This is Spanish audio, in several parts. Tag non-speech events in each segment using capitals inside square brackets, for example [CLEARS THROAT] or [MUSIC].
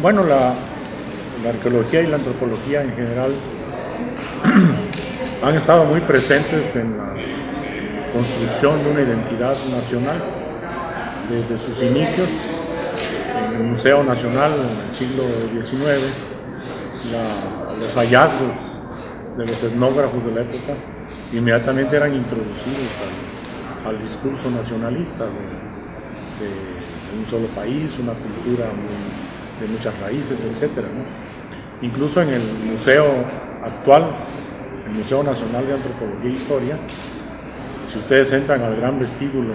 Bueno, la, arqueología y la antropología en general [CLEARS THROAT] han estado muy presentes en la construcción de una identidad nacional desde sus inicios en el Museo Nacional en el siglo XIX, los hallazgos de los etnógrafos de la época inmediatamente eran introducidos al, discurso nacionalista de, un solo país, una cultura de muchas raíces, etc. Incluso en el museo actual, el Museo Nacional de Antropología e Historia, si ustedes entran al gran vestíbulo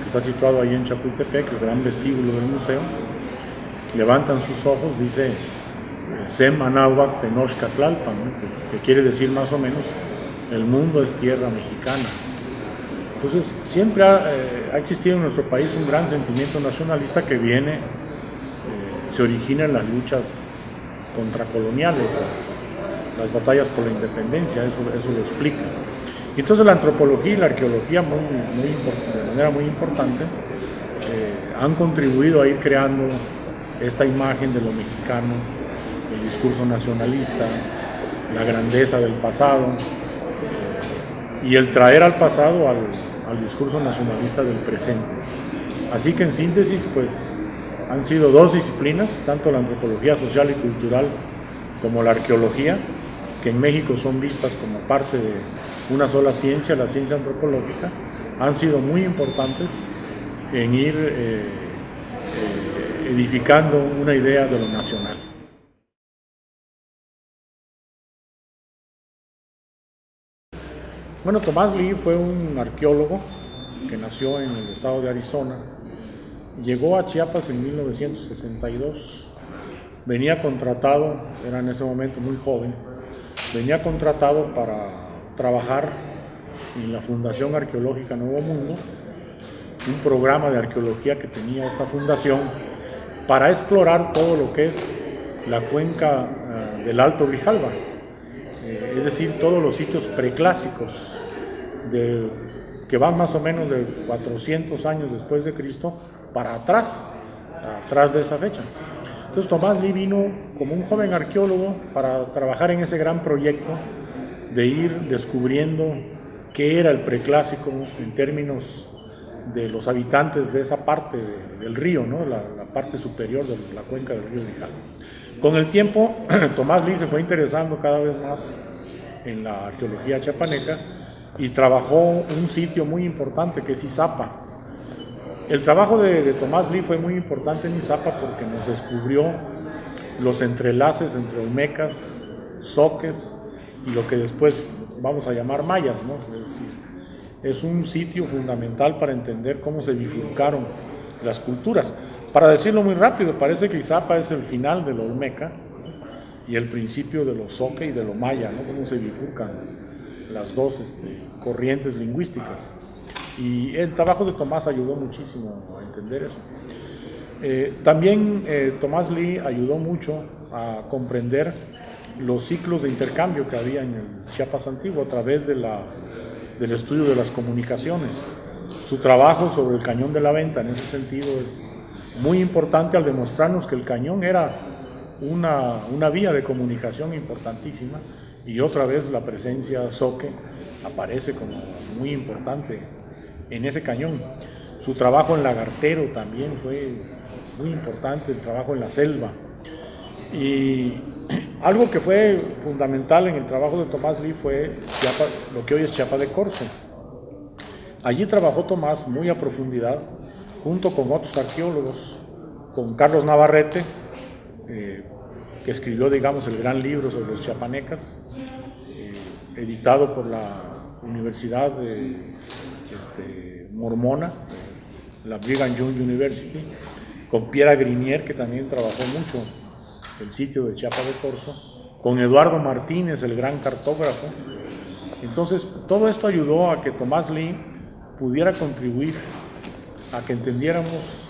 que está situado ahí en Chapultepec, el gran vestíbulo del museo, levantan sus ojos, dice Sem Anáhuac que quiere decir más o menos el mundo es tierra mexicana. Entonces, siempre ha, eh, existido en nuestro país un gran sentimiento nacionalista que viene, eh, se origina en las luchas contracoloniales, las, batallas por la independencia, eso, lo explica. Y entonces la antropología y la arqueología, muy, de manera muy importante, eh, han contribuido a ir creando esta imagen de lo mexicano, el discurso nacionalista, la grandeza del pasado, y el traer al pasado al, discurso nacionalista del presente. Así que en síntesis, pues han sido dos disciplinas, tanto la antropología social y cultural como la arqueología, que en México son vistas como parte de una sola ciencia, la ciencia antropológica, han sido muy importantes en ir eh, eh, edificando una idea de lo nacional. Bueno, Tomás Lee fue un arqueólogo que nació en el estado de Arizona. Llegó a Chiapas en 1962. Venía contratado, era en ese momento muy joven, venía contratado para trabajar en la Fundación Arqueológica Nuevo Mundo, un programa de arqueología que tenía esta fundación para explorar todo lo que es la cuenca eh, del Alto Grijalva, eh, es decir, todos los sitios preclásicos de, que van más o menos de 400 años después de Cristo para atrás, atrás de esa fecha. Entonces Tomás Lee vino como un joven arqueólogo para trabajar en ese gran proyecto de ir descubriendo qué era el preclásico en términos de los habitantes de esa parte del río, ¿no? la, parte superior de la cuenca del río Nijal. Con el tiempo, [CLEARS THROAT] Tomás Lee se fue interesando cada vez más en la arqueología chapaneca y trabajó un sitio muy importante que es Izapa. El trabajo de, Tomás Lee fue muy importante en Izapa porque nos descubrió los entrelaces entre olmecas, soques y lo que después vamos a llamar mayas. ¿no? Es, decir, es un sitio fundamental para entender cómo se bifurcaron las culturas. Para decirlo muy rápido, parece que Izapa es el final de lo olmeca y el principio de lo soque y de lo maya, ¿no? cómo se bifurcan las dos este, corrientes lingüísticas. Y el trabajo de Tomás ayudó muchísimo a entender eso. Eh, también eh, Tomás Lee ayudó mucho a comprender los ciclos de intercambio que había en el Chiapas antiguo a través de la, del estudio de las comunicaciones. Su trabajo sobre el cañón de la venta en ese sentido es muy importante al demostrarnos que el cañón era una, una vía de comunicación importantísima y otra vez la presencia Soque aparece como muy importante en ese cañón. Su trabajo en Lagartero también fue muy importante, el trabajo en la selva. Y [CLEARS THROAT] algo que fue fundamental en el trabajo de Tomás Lee fue lo que hoy es Chiapa de Corzo. Allí trabajó Tomás muy a profundidad, junto con otros arqueólogos, con Carlos Navarrete, eh, que escribió, digamos, el gran libro sobre los chiapanecas, eh, editado por la Universidad de, este, Mormona, la Brigham Young University, con Pierre Grinier, que también trabajó mucho el sitio de Chiapa de Corzo, con Eduardo Martínez, el gran cartógrafo. Entonces, todo esto ayudó a que Tomás Lee pudiera contribuir a que entendiéramos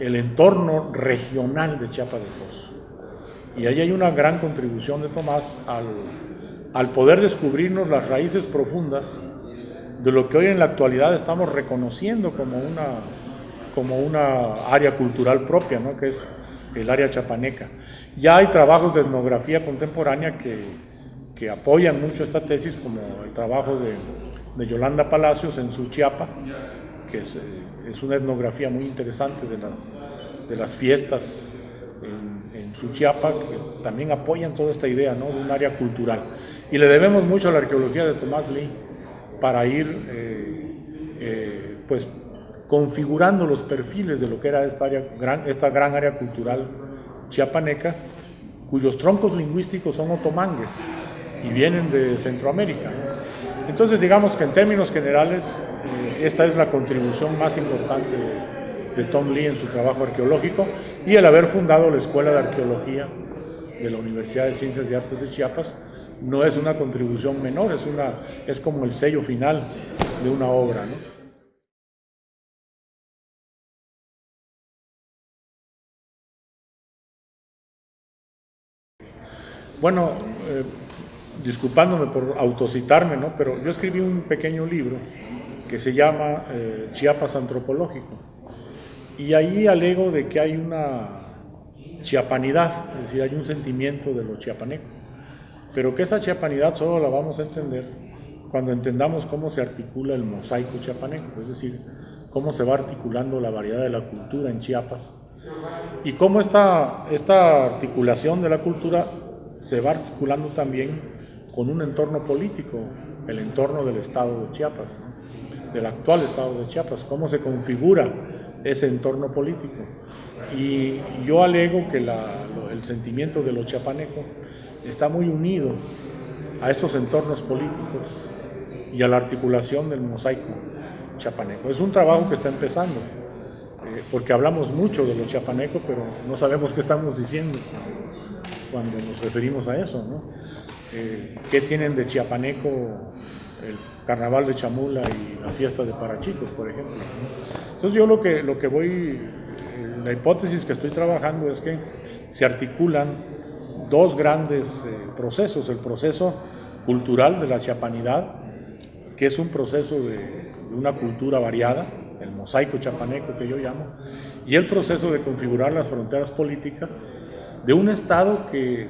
el entorno regional de Chiapa de Corzo. Y ahí hay una gran contribución de Tomás al, poder descubrirnos las raíces profundas de lo que hoy en la actualidad estamos reconociendo como una, como una área cultural propia, ¿no? que es el área chapaneca. Ya hay trabajos de etnografía contemporánea que, que apoyan mucho esta tesis, como el trabajo de, de Yolanda Palacios en su Chiapa, que es, eh, es, una etnografía muy interesante de las, de las fiestas en, en su Chiapa, que también apoyan toda esta idea ¿no? de un área cultural. Y le debemos mucho a la arqueología de Tomás Lee para ir eh, eh, pues, configurando los perfiles de lo que era esta, gran, esta gran área cultural chiapaneca, cuyos troncos lingüísticos son otomangues y vienen de Centroamérica. Entonces digamos que en términos generales eh, esta es la contribución más importante de, de, Tom Lee en su trabajo arqueológico y el haber fundado la Escuela de Arqueología de la Universidad de Ciencias y Artes de Chiapas no es una contribución menor, es, una, es como el sello final de una obra. ¿no? Bueno, eh, disculpándome por autocitarme, ¿no? pero yo escribí un pequeño libro que se llama eh, Chiapas Antropológico. Y ahí alego de que hay una chiapanidad, es decir, hay un sentimiento de lo chiapaneco. Pero que esa chiapanidad solo la vamos a entender cuando entendamos cómo se articula el mosaico chiapaneco, es decir, cómo se va articulando la variedad de la cultura en Chiapas y cómo esta, esta articulación de la cultura se va articulando también con un entorno político, el entorno del estado de Chiapas, del actual estado de Chiapas, cómo se configura ese entorno político. Y yo alego que el sentimiento de lo chiapaneco está muy unido a estos entornos políticos y a la articulación del mosaico chiapaneco. Es un trabajo que está empezando, eh, porque hablamos mucho de lo chiapaneco, pero no sabemos qué estamos diciendo cuando nos referimos a eso, ¿no? Eh, ¿Qué tienen de chiapaneco el carnaval de Chamula y la fiesta de Parachicos, por ejemplo? Entonces yo lo que, lo que voy, eh, la hipótesis que estoy trabajando es que se articulan dos grandes eh, procesos, el proceso cultural de la chiapanidad, que es un proceso de, de una cultura variada, el mosaico chapaneco que yo llamo, y el proceso de configurar las fronteras políticas de un Estado que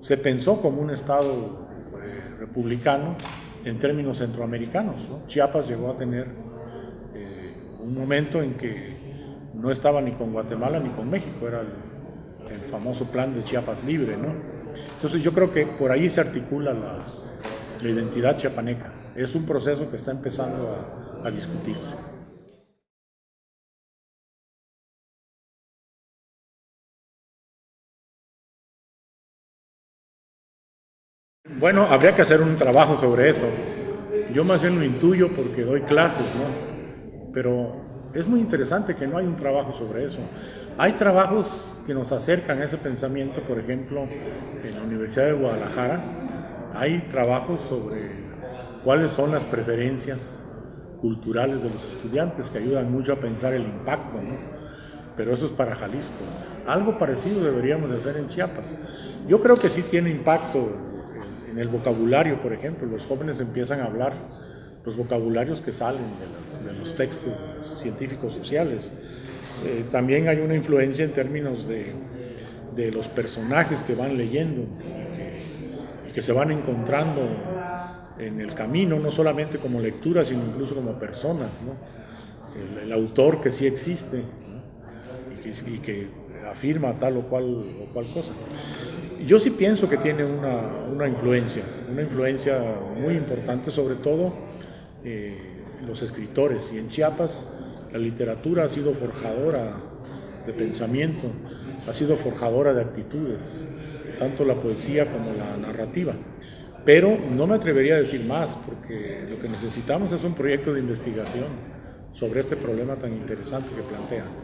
se pensó como un Estado eh, republicano en términos centroamericanos. ¿no? Chiapas llegó a tener eh, un momento en que no estaba ni con Guatemala ni con México, era el, el, famoso plan de Chiapas libre. ¿no? Entonces yo creo que por ahí se articula la, identidad chiapaneca. Es un proceso que está empezando a, a discutirse. Bueno, habría que hacer un trabajo sobre eso. Yo más bien lo intuyo porque doy clases, ¿no? Pero es muy interesante que no hay un trabajo sobre eso. Hay trabajos que nos acercan a ese pensamiento, por ejemplo, en la Universidad de Guadalajara hay trabajos sobre cuáles son las preferencias culturales de los estudiantes que ayudan mucho a pensar el impacto, ¿no? Pero eso es para Jalisco. Algo parecido deberíamos de hacer en Chiapas. Yo creo que sí tiene impacto en el vocabulario, por ejemplo, los jóvenes empiezan a hablar los vocabularios que salen de de los textos científicos sociales. Eh, también hay una influencia en términos de, de los personajes que van leyendo y que, y que, se van encontrando en el camino, no solamente como lectura, sino incluso como personas. El, autor que sí existe ¿no? y, que, y que afirma tal o cual, o cual cosa. Yo sí pienso que tiene una, una influencia, una influencia muy importante, sobre todo eh, los escritores. Y en Chiapas la literatura ha sido forjadora de pensamiento, ha sido forjadora de actitudes, tanto la poesía como la narrativa. Pero no me atrevería a decir más, porque lo que necesitamos es un proyecto de investigación sobre este problema tan interesante que plantean.